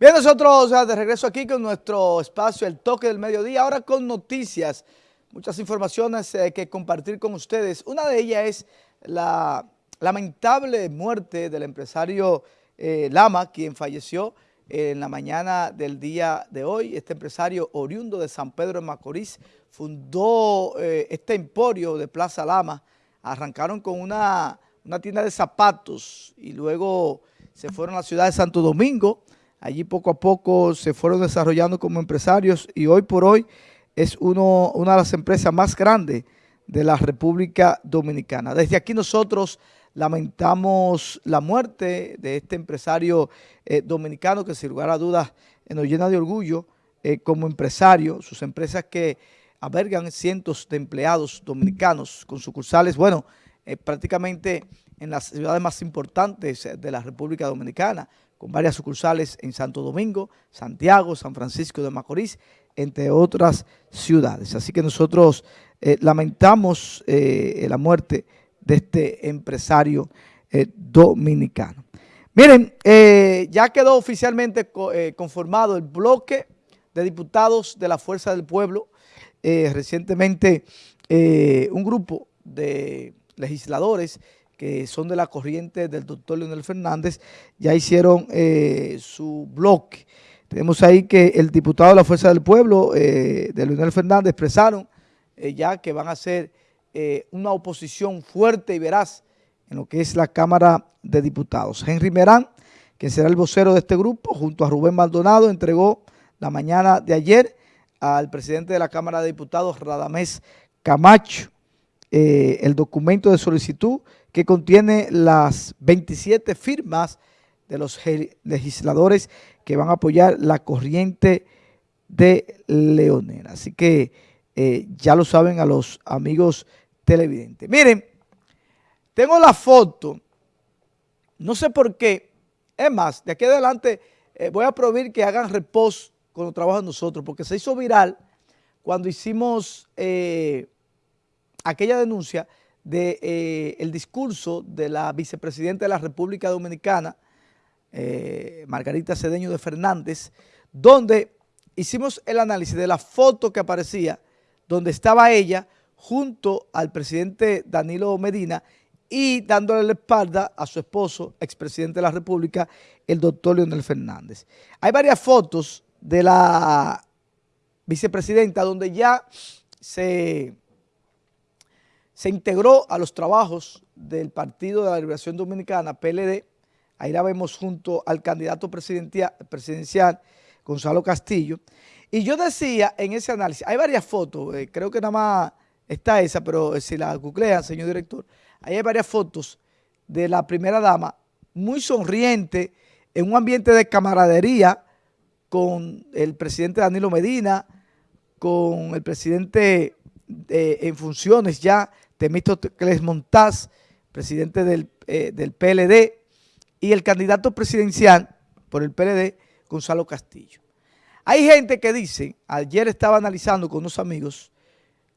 Bien, nosotros de regreso aquí con nuestro espacio El Toque del Mediodía, ahora con noticias, muchas informaciones eh, que compartir con ustedes. Una de ellas es la lamentable muerte del empresario eh, Lama, quien falleció en la mañana del día de hoy. Este empresario oriundo de San Pedro de Macorís fundó eh, este emporio de Plaza Lama. Arrancaron con una tienda de zapatos y luego se fueron a la ciudad de Santo Domingo, Allí poco a poco se fueron desarrollando como empresarios y hoy por hoy es uno, una de las empresas más grandes de la República Dominicana. Desde aquí nosotros lamentamos la muerte de este empresario eh, dominicano que sin lugar a dudas eh, nos llena de orgullo eh, como empresario, sus empresas que albergan cientos de empleados dominicanos con sucursales, bueno, prácticamente en las ciudades más importantes de la República Dominicana, con varias sucursales en Santo Domingo, Santiago, San Francisco de Macorís, entre otras ciudades. Así que nosotros eh, lamentamos eh, la muerte de este empresario eh, dominicano. Miren, ya quedó oficialmente conformado el bloque de diputados de la Fuerza del Pueblo. recientemente un grupo de legisladores que son de la corriente del doctor Leonel Fernández, ya hicieron eh, su bloque. Tenemos ahí que el diputado de la Fuerza del Pueblo, eh, de Leonel Fernández, expresaron eh, ya que van a hacer una oposición fuerte y veraz en lo que es la Cámara de Diputados. Henry Merán, que será el vocero de este grupo, junto a Rubén Maldonado, entregó la mañana de ayer al presidente de la Cámara de Diputados, Radamés Camacho, el documento de solicitud que contiene las 27 firmas de los legisladores que van a apoyar la corriente de Leonel. Así que eh, ya lo saben a los amigos televidentes. Miren, tengo la foto, no sé por qué, es más, de aquí adelante eh, voy a prohibir que hagan repos cuando trabajan nosotros, porque se hizo viral cuando hicimos eh, aquella denuncia del de, eh, el discurso de la vicepresidenta de la República Dominicana, eh, Margarita Cedeño de Fernández, donde hicimos el análisis de la foto que aparecía, donde estaba ella junto al presidente Danilo Medina y dándole la espalda a su esposo, expresidente de la República, el doctor Leonel Fernández. Hay varias fotos de la vicepresidenta donde ya se se integró a los trabajos del Partido de la Liberación Dominicana, PLD, ahí la vemos junto al candidato presidencial, Gonzalo Castillo, y yo decía en ese análisis, hay varias fotos, eh, creo que nada más está esa, pero si la googlean, señor director, ahí hay varias fotos de la primera dama, muy sonriente, en un ambiente de camaradería con el presidente Danilo Medina, con el presidente eh, en funciones ya, Temístocles Montaz, presidente del, eh, del PLD, y el candidato presidencial por el PLD, Gonzalo Castillo. Hay gente que dice, ayer estaba analizando con unos amigos,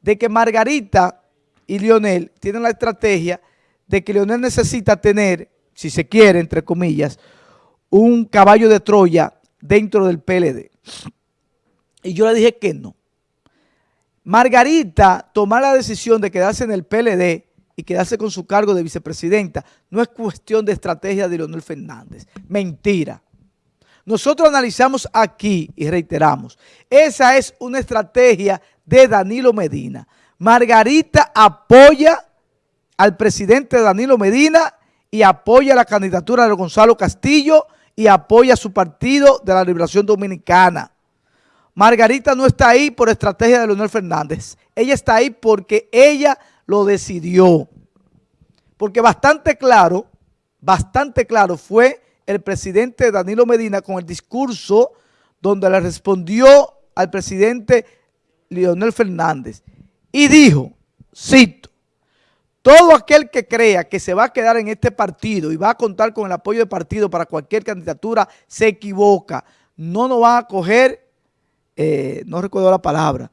de que Margarita y Lionel tienen la estrategia de que Lionel necesita tener, si se quiere, entre comillas, un caballo de Troya dentro del PLD. Y yo le dije que no. Margarita tomar la decisión de quedarse en el PLD y quedarse con su cargo de vicepresidenta no es cuestión de estrategia de Leonel Fernández. Mentira. Nosotros analizamos aquí y reiteramos, esa es una estrategia de Danilo Medina. Margarita apoya al presidente Danilo Medina y apoya la candidatura de Gonzalo Castillo y apoya su partido de la Liberación Dominicana. Margarita no está ahí por estrategia de Leonel Fernández. Ella está ahí porque ella lo decidió. Porque bastante claro, bastante claro fue el presidente Danilo Medina con el discurso donde le respondió al presidente Leonel Fernández y dijo, cito, todo aquel que crea que se va a quedar en este partido y va a contar con el apoyo del partido para cualquier candidatura se equivoca. No nos van a coger eh, no recuerdo la palabra,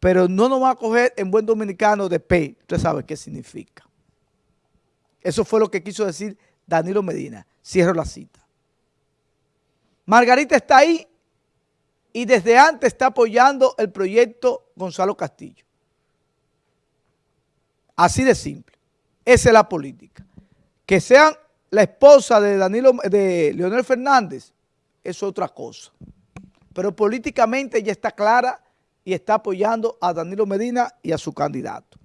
pero no nos va a coger en buen dominicano de P. Usted sabe qué significa. Eso fue lo que quiso decir Danilo Medina. Cierro la cita. Margarita está ahí y desde antes está apoyando el proyecto Gonzalo Castillo. Así de simple. Esa es la política. Que sean la esposa de Danilo, de Leonel Fernández, es otra cosa. Pero políticamente ya está clara y está apoyando a Danilo Medina y a su candidato.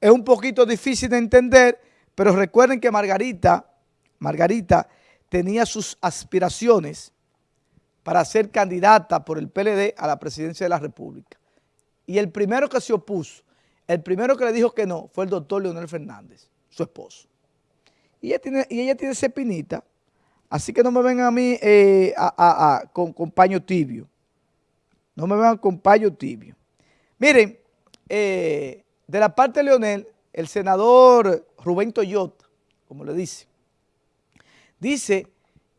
Es un poquito difícil de entender, pero recuerden que Margarita, Margarita tenía sus aspiraciones para ser candidata por el PLD a la presidencia de la República. Y el primero que se opuso, el primero que le dijo que no, fue el doctor Leonel Fernández, su esposo. Y ella tiene, y ella tiene así que no me vengan a mí eh, con, paño tibio. No me vengan con paño tibio. Miren, eh, de la parte de Leonel, el senador Rubén Toyota, como le dice, dice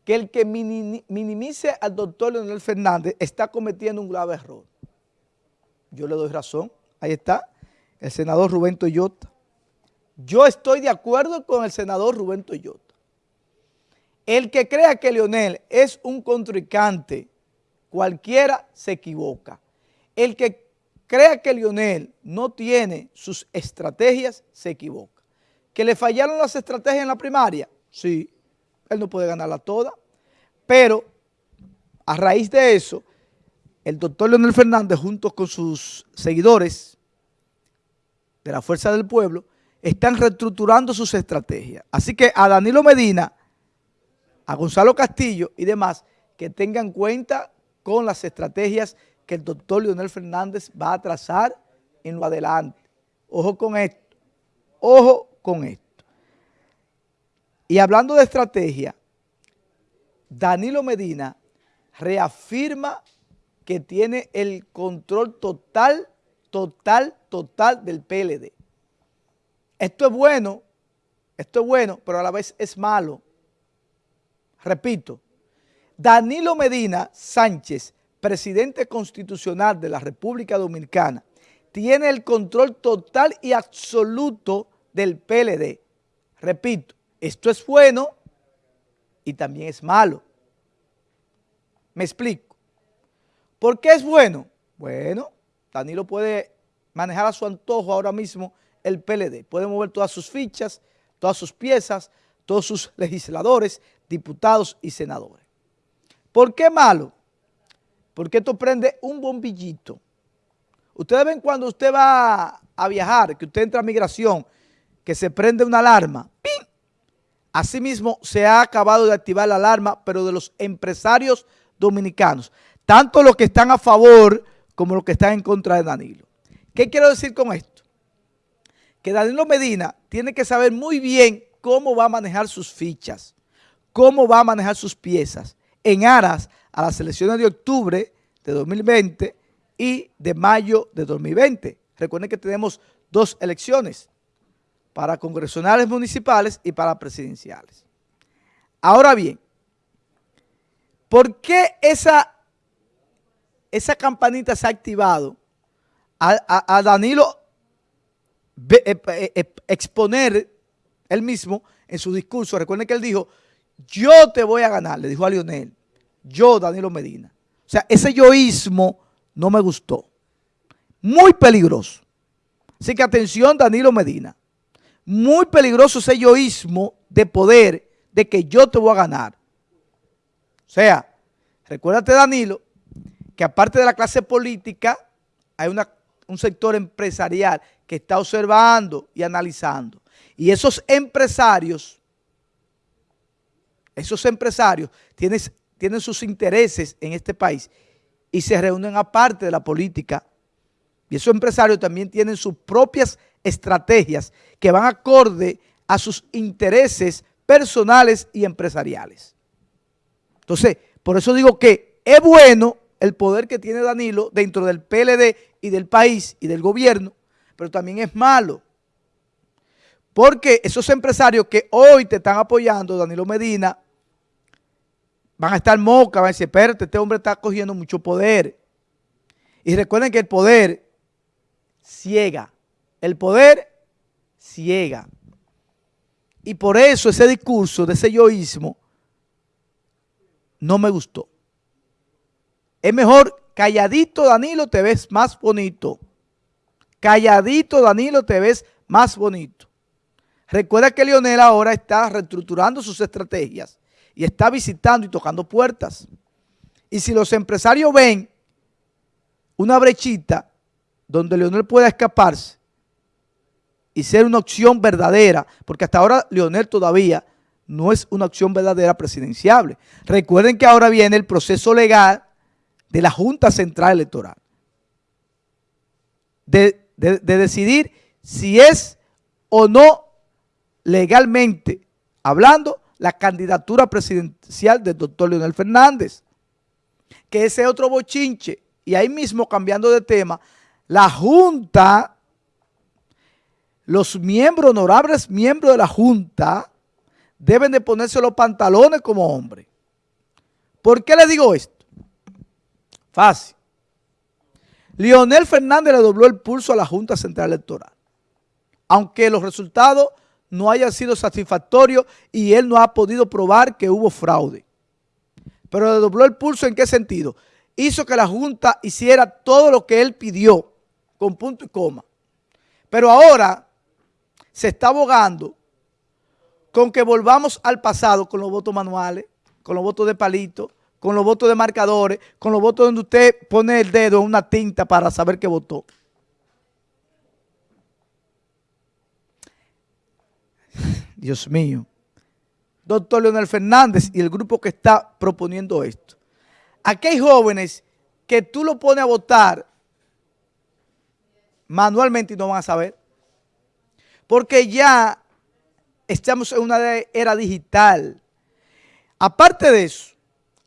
que el que minimice al doctor Leonel Fernández está cometiendo un grave error. Yo le doy razón. Ahí está, el senador Rubén Toyota. Yo estoy de acuerdo con el senador Rubén Toyota. El que crea que Leonel es un contrincante, cualquiera se equivoca. El que crea que Leonel no tiene sus estrategias, se equivoca. ¿Que le fallaron las estrategias en la primaria? Sí, él no puede ganarla toda. Pero a raíz de eso, el doctor Leonel Fernández junto con sus seguidores de la Fuerza del Pueblo están reestructurando sus estrategias. Así que a Danilo Medina, a Gonzalo Castillo y demás, que tengan cuenta con las estrategias que el doctor Leonel Fernández va a trazar en lo adelante. Ojo con esto, ojo con esto. Y hablando de estrategia, Danilo Medina reafirma que tiene el control total, total, total del PLD. Esto es bueno, esto es bueno, pero a la vez es malo. Repito, Danilo Medina Sánchez, presidente constitucional de la República Dominicana, tiene el control total y absoluto del PLD. Repito, esto es bueno y también es malo. Me explico. ¿Por qué es bueno? Bueno, Danilo puede manejar a su antojo ahora mismo el PLD. Puede mover todas sus fichas, todas sus piezas, todos sus legisladores, diputados y senadores. ¿Por qué malo? Porque esto prende un bombillito. Ustedes ven cuando usted va a viajar, que usted entra a migración, que se prende una alarma. ¡Pim! Asimismo, se ha acabado de activar la alarma, pero de los empresarios dominicanos. Tanto los que están a favor como los que están en contra de Danilo. ¿Qué quiero decir con esto? que Danilo Medina tiene que saber muy bien cómo va a manejar sus fichas, cómo va a manejar sus piezas en aras a las elecciones de octubre de 2020 y de mayo de 2020. Recuerden que tenemos dos elecciones, para congresionales municipales y para presidenciales. Ahora bien, ¿por qué esa, esa campanita se ha activado a, Danilo eh, eh, eh, exponer él mismo en su discurso. Recuerden que él dijo, yo te voy a ganar, le dijo a Lionel, yo, Danilo Medina. O sea, ese yoísmo no me gustó. Muy peligroso. Así que atención, Danilo Medina. Muy peligroso ese yoísmo de poder, de que yo te voy a ganar. O sea, recuérdate, Danilo, que aparte de la clase política, hay un sector empresarial que está observando y analizando. Y esos empresarios, esos empresarios tienen, tienen sus intereses en este país y se reúnen aparte de la política. Y esos empresarios también tienen sus propias estrategias que van acorde a sus intereses personales y empresariales. Entonces, por eso digo que es bueno el poder que tiene Danilo dentro del PLD y del país y del gobierno, pero también es malo. Porque esos empresarios que hoy te están apoyando, Danilo Medina, van a estar moca, van a decir, espérate, este hombre está cogiendo mucho poder. Y recuerden que el poder ciega. El poder ciega. Y por eso ese discurso de ese yoísmo no me gustó. Es mejor calladito Danilo te ves más bonito. Calladito Danilo te ves más bonito. Recuerda que Lionel ahora está reestructurando sus estrategias y está visitando y tocando puertas. Y si los empresarios ven una brechita donde Leonel pueda escaparse y ser una opción verdadera, porque hasta ahora Leonel todavía no es una opción verdadera presidenciable. Recuerden que ahora viene el proceso legal de la Junta Central Electoral, de, de decidir si es o no legalmente hablando la candidatura presidencial del doctor Leonel Fernández, que ese otro bochinche, y ahí mismo cambiando de tema, la Junta, los miembros, honorables miembros de la Junta, deben de ponerse los pantalones como hombre. ¿Por qué le digo esto? Fácil. Leonel Fernández le dobló el pulso a la Junta Central Electoral. Aunque los resultados no hayan sido satisfactorios y él no ha podido probar que hubo fraude. Pero le dobló el pulso en qué sentido? Hizo que la Junta hiciera todo lo que él pidió, con punto y coma. Pero ahora se está abogando con que volvamos al pasado con los votos manuales, con los votos de palito, con los votos de marcadores, con los votos donde usted pone el dedo en una tinta para saber que votó. Dios mío. Doctor Leonel Fernández y el grupo que está proponiendo esto. Aquí hay jóvenes que tú lo pones a votar manualmente y no van a saber. Porque ya estamos en una era digital. Aparte de eso,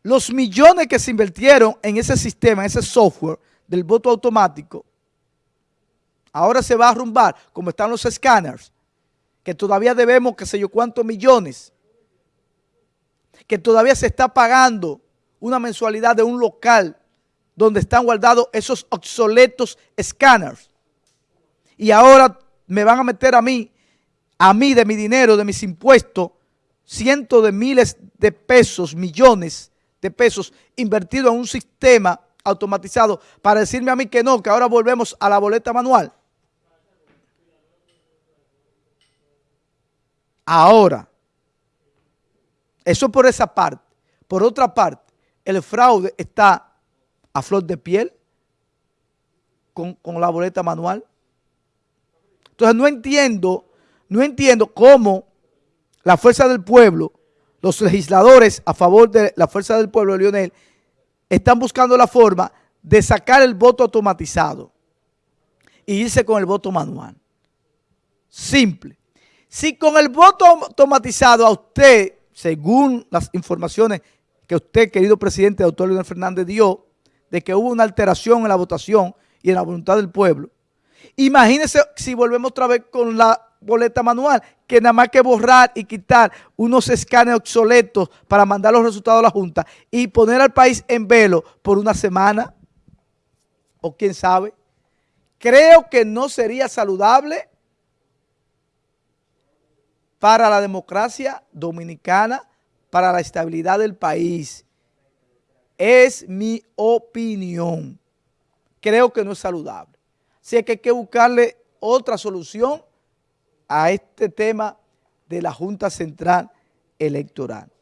los millones que se invirtieron en ese sistema, en ese software del voto automático, ahora se va a arrumbar, como están los escáneres, que todavía debemos qué sé yo cuántos millones, que todavía se está pagando una mensualidad de un local donde están guardados esos obsoletos escáneres. Y ahora me van a meter a mí a mí de mi dinero, de mis impuestos, cientos de miles de pesos, millones de pesos invertidos en un sistema automatizado para decirme a mí que no, que ahora volvemos a la boleta manual. Ahora, eso por esa parte. Por otra parte, el fraude está a flor de piel con, con la boleta manual. Entonces no entiendo no entiendo cómo la fuerza del pueblo, los legisladores a favor de la fuerza del pueblo, Lionel, están buscando la forma de sacar el voto automatizado y irse con el voto manual. Simple. Si con el voto automatizado a usted, según las informaciones que usted, querido presidente, doctor Leonel Fernández, dio, de que hubo una alteración en la votación y en la voluntad del pueblo, imagínese si volvemos otra vez con la boleta manual, que nada más que borrar y quitar unos escáneres obsoletos para mandar los resultados a la Junta y poner al país en velo por una semana, o quién sabe, creo que no sería saludable para la democracia dominicana, para la estabilidad del país. Es mi opinión. Creo que no es saludable. Así que hay que buscarle otra solución a este tema de la Junta Central Electoral.